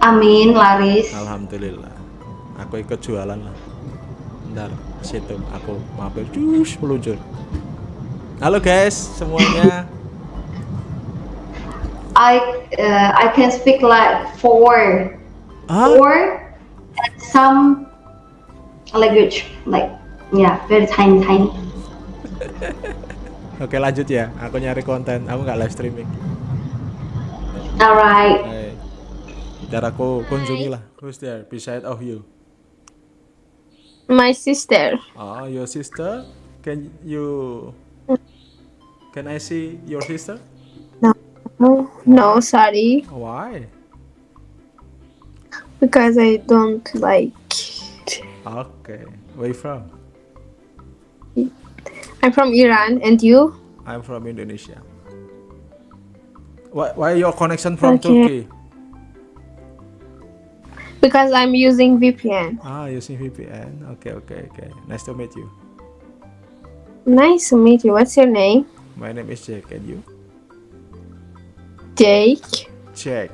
Amin, laris. alhamdulillah. Aku ikut jualan lah. Ntar situ aku mampir. Cus meluncur. Halo guys semuanya. I uh, I can speak like four, four, and some language like Yeah, very tiny, tiny. Oke lanjut ya, aku nyari konten, aku nggak live streaming. Alright. Hey. Biar aku kunjungi lah. Who's there beside of you? My sister. Oh, your sister? Can you? Can I see your sister? No, no, sorry. Why? Because I don't like. Okay. Where are you from? I'm from Iran, and you? I'm from Indonesia. Why, why your connection from Okay. Turkey? Because I'm using VPN. Ah, using VPN. Okay, okay, okay. Nice to meet you. Nice to meet you. What's your name? My name is Jake, and you? Jake. Jake.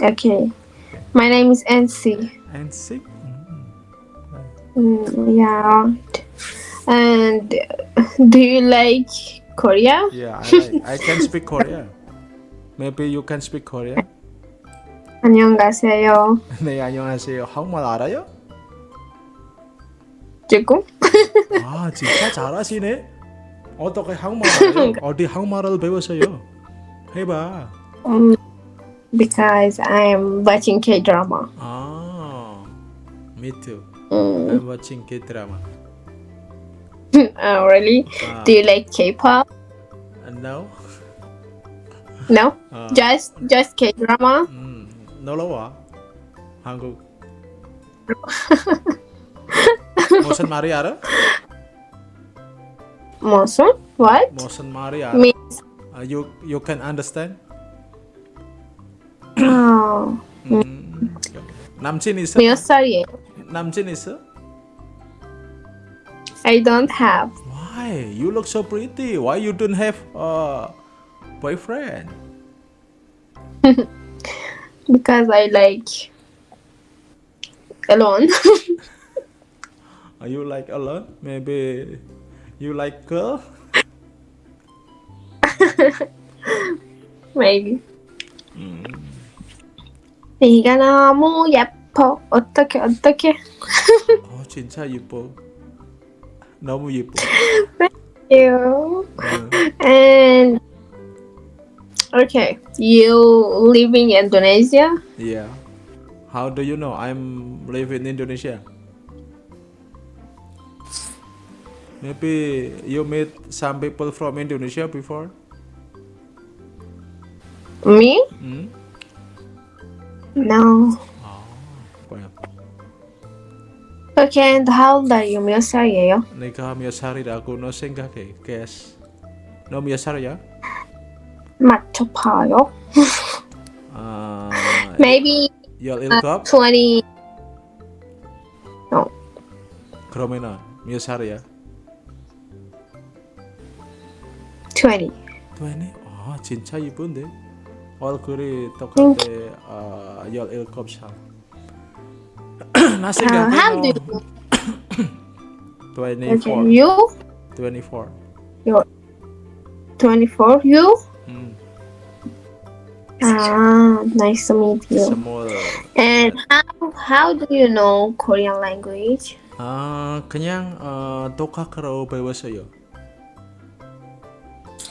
Okay. My name is NC. And sick? Mm, yeah. And do you like Korea? Yeah, I, like, I can speak Korea. Maybe you can speak Korea? 안녕하세요. 네, 안녕하세요. 한국말 알아요? 조금? 아, 진짜 잘하시네. 어떻게 한국말 알아요? 어디 한국말을 배웠어요? 해봐. Um, because I'm watching K drama. 아, me too. Mm. I'm watching K-drama. oh, really? Ah. Do you like K-pop? And now? No, 아, just just K drama. 음, 놀러 와. 한국. 무슨 말이 알아? 무슨? What? 무슨 말이 알아? Means Uh, you you can understand? Oh. Hmm. নাম চিনিস I don't have. Why? You look so pretty. Why you don't have a boyfriend? because I like alone. Are you like alone? Maybe you like girl? Maybe. Mm. 네가 너무 예뻐. 어떻게 어떻게? 어 진짜 예뻐. 너무 예뻐. You. 응. And okay, you live in Indonesia? Yeah. How do you know I'm live in Indonesia? Maybe you meet some people from Indonesia before? Me? Hmm? No. Okay, and how old are you? 몇 살이에요? 내가 몇 살이라고 너 생각해? Guess. 너 몇 살이야? 맞춰봐요. 아, Maybe uh, 17? 20. 그러면은 몇 살이야? 20. 20? 아 진짜 이쁜데? 얼굴이 똑같아 아, 17살 나 Uh, 생각해 how 너 do you? 24 Okay, you? 24 You're 24. You? 음, Ah, nice to meet you. small And how how do you know Korean language? 아 그냥 어, 독학으로 배웠어요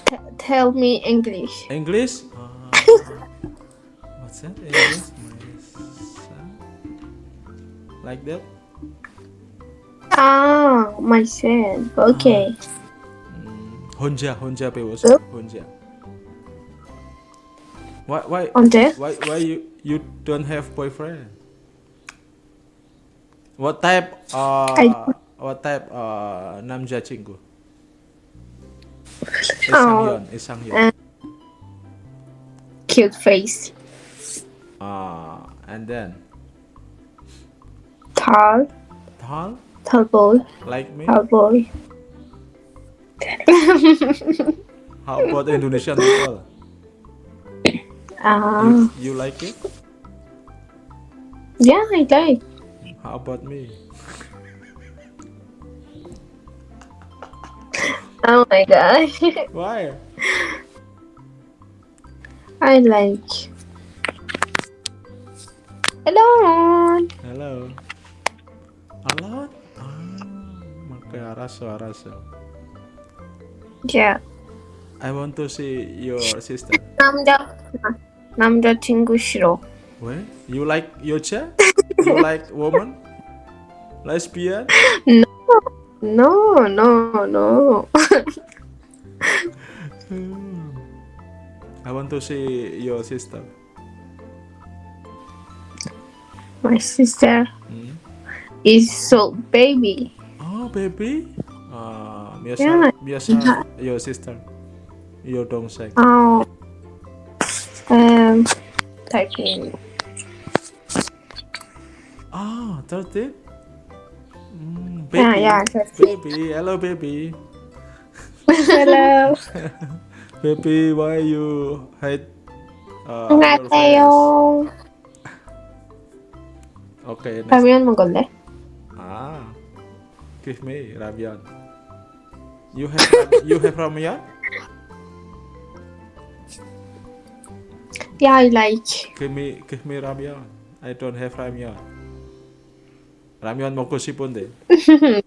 T- tell me English. English? 아, what's that? English? Like that? Ah, myself. Okay. 혼자 혼자 배웠어 혼자 why why 언제? why why you you don't have boyfriend what type uh I- what type uh 남자친구 Oh, 이상현 이상현 uh, Cute face. uh and then Tall. tall Tall boy. like me Tall boy. how about Indonesian people Ah, you, you like it yeah, I like. how about me Oh my god. why I like. Hello. hello alone Okay, 알았어, 알았어. Yeah. I want to see your sister. 남자 남자친구 싫어. 왜? You like 여자? You like woman? Lesbian? No, no, no. I want to see your sister. My sister Hmm? is so baby. Oh, baby. Uh, biasa, Yeah. biasa your sister. Your 동생. Oh. Um, typing. Ah, 13? Mm, baby. Yeah, yeah, 13. Baby, hello baby. Hello. baby, why you hate uh, your 안녕하세요. friends? Okay, next. 라면 먹을래? Ah, give me ramyeon. You have you have ramyeon? Yeah, I like. Give me give me ramyeon. I don't have ramyeon. 라면 먹고 싶은데.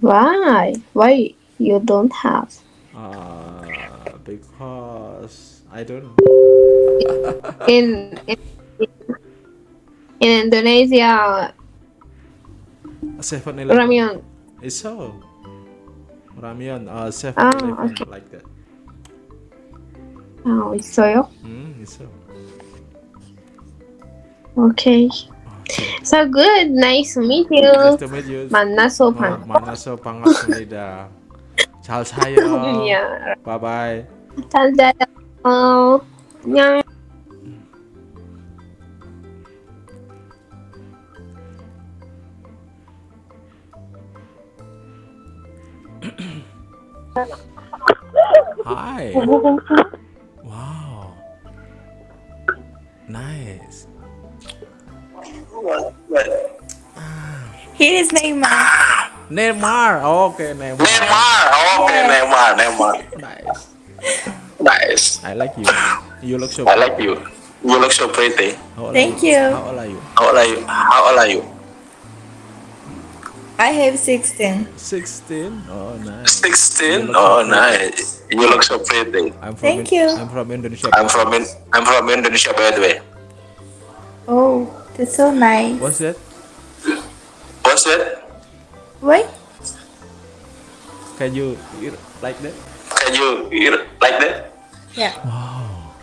Why? Why you don't have? Uh, because I don't know. In in, in Indonesia, Seven Eleven. ramen. It's so. Ramyeon, uh, Seven Ah, Eleven, okay. like that. 아, 있어요? Mm, it's so. Okay. So good. Nice to meet you. Nice to meet you. 만나서 어, 반. 만나서 반갑습니다. 잘 사요. 야, Bye bye. Oh, yeah. Hi. Wow. Nice. Here is Neymar. Ah, Neymar. Okay, Neymar. Neymar. Okay, Neymar. Neymar. Nice. Nice. I like you. You look so I like you. You look so pretty. Thank are you. How old are you? How old are you? How old are you? I have 16. 16. Oh, nice. 16. Oh, nice. You look so pretty. I'm from Thank In- you. I'm from Indonesia. I'm from in, I'm from Indonesia, by the way. Oh, that's so nice. What's that? What's that? Wait. Can you eat like that? Can you eat like that? Yeah. Wow.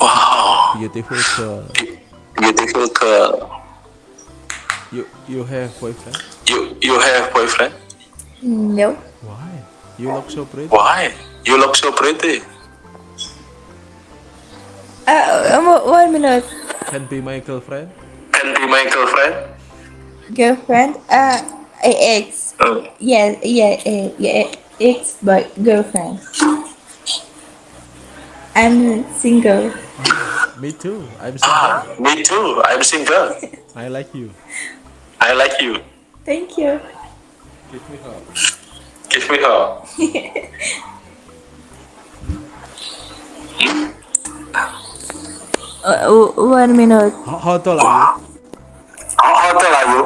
Wow. Beautiful girl. Beautiful girl. You you have boyfriend? You you have boyfriend? No. Why? You look so pretty. Why? You look so pretty. Uh, um, one minute. Can be my girlfriend? Can be my girlfriend? Girlfriend? Uh, ex. Uh, Yeah, yeah, uh, yeah, ex, but girlfriend. I'm single. Me too. I'm single. ah, me too. I'm single. I like you. I like you. Thank you. Give me hug. Give me her. Uh, one minute. How, how tall are you? How, how tall are you?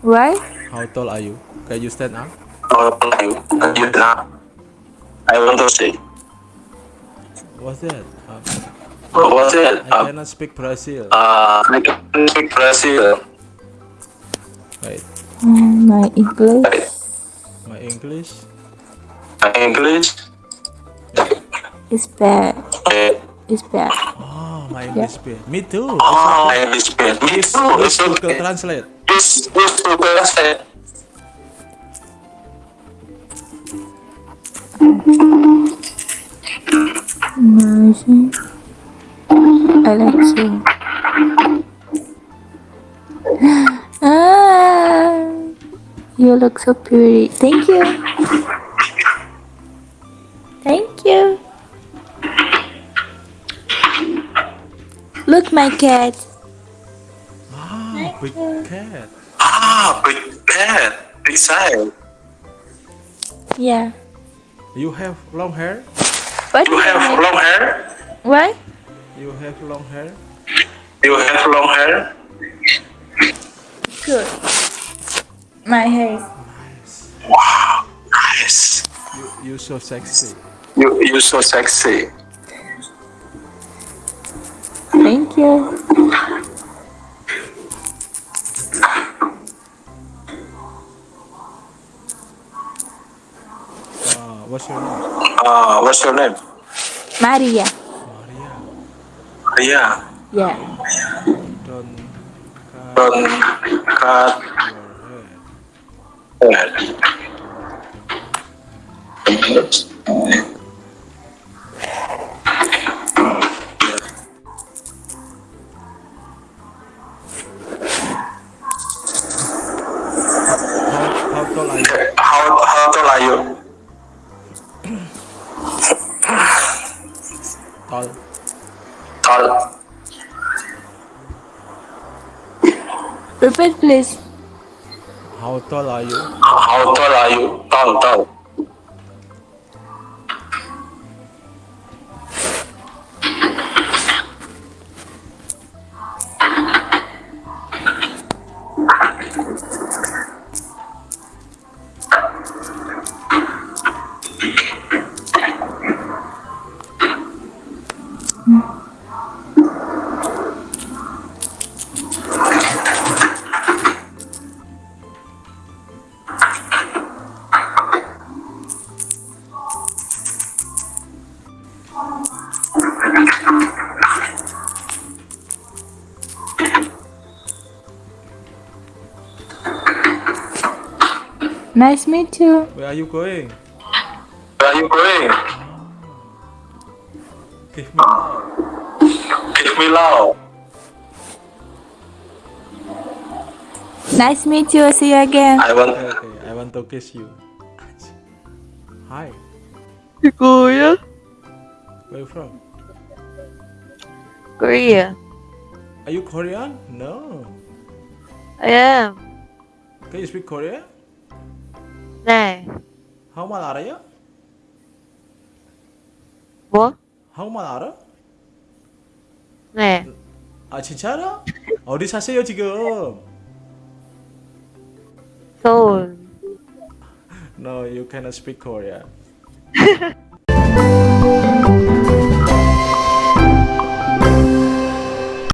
Why? How tall are you? Can you stand up? How tall are you? Are you? I want to say. What's that? Uh, What was it? I Uh, cannot speak Brazil. uh, I can speak Brazil. Wait, Mm, my English. my English. My English. It's bad. It's bad. Oh, my English bad. Me too. Oh, my English bad. Me too. use It's Google. Translate. Use use Google Translate. Amazing. I like you. Ah, you look so pretty. Thank you. Thank you. Look, my cat. Ah, big cat. Ah, big cat. Big size. Yeah. You have long hair? What? You have long hair? What? You have long hair? You have long hair? Good. My hair is nice. You you so sexy. You you so sexy. Thank you. Uh, what's your name? Uh, what's your name? Maria. Maria. Yeah. Don't Don't cut your head. How, Tall. Repeat, please. How tall are you? How tall are you? Tall, tall. Nice meet you. Where are you going? Where are you going? Give me love. Give me love. Nice meet you. See you again. I want. Okay, okay, I want to kiss you. Hi. Korea? Where you from? Korea. Are you Korean? No. I am. Can you speak Korean? 알아? 네. 아 진짜 알아? 어디 사세요 지금? 서울. No, you cannot speak Korean.